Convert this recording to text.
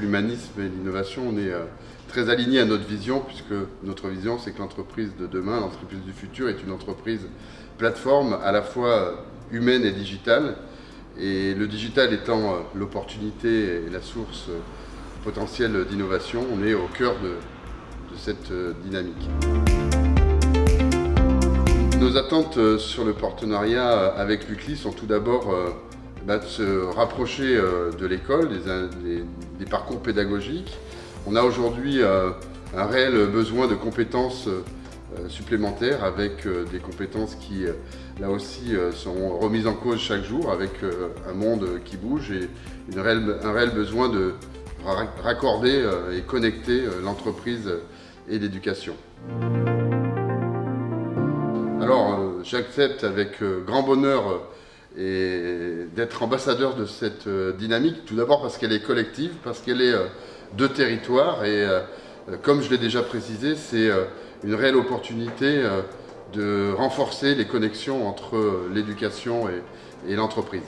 L'humanisme et l'innovation, on est très aligné à notre vision, puisque notre vision, c'est que l'entreprise de demain, l'entreprise du futur, est une entreprise plateforme à la fois humaine et digitale. Et le digital étant l'opportunité et la source potentielle d'innovation, on est au cœur de, cette dynamique. Nos attentes sur le partenariat avec l'UCLI sont tout d'abord de se rapprocher de l'école, des parcours pédagogiques, on a aujourd'hui euh, un réel besoin de compétences euh, supplémentaires avec euh, des compétences qui, là aussi, sont remises en cause chaque jour avec un monde qui bouge et un réel besoin de raccorder et connecter l'entreprise et l'éducation. Alors, j'accepte avec grand bonheur d'être ambassadeur de cette dynamique, tout d'abord parce qu'elle est collective, parce qu'elle est de territoire et euh, comme je l'ai déjà précisé, c'est euh, une réelle opportunité euh, de renforcer les connexions entre l'éducation et l'entreprise.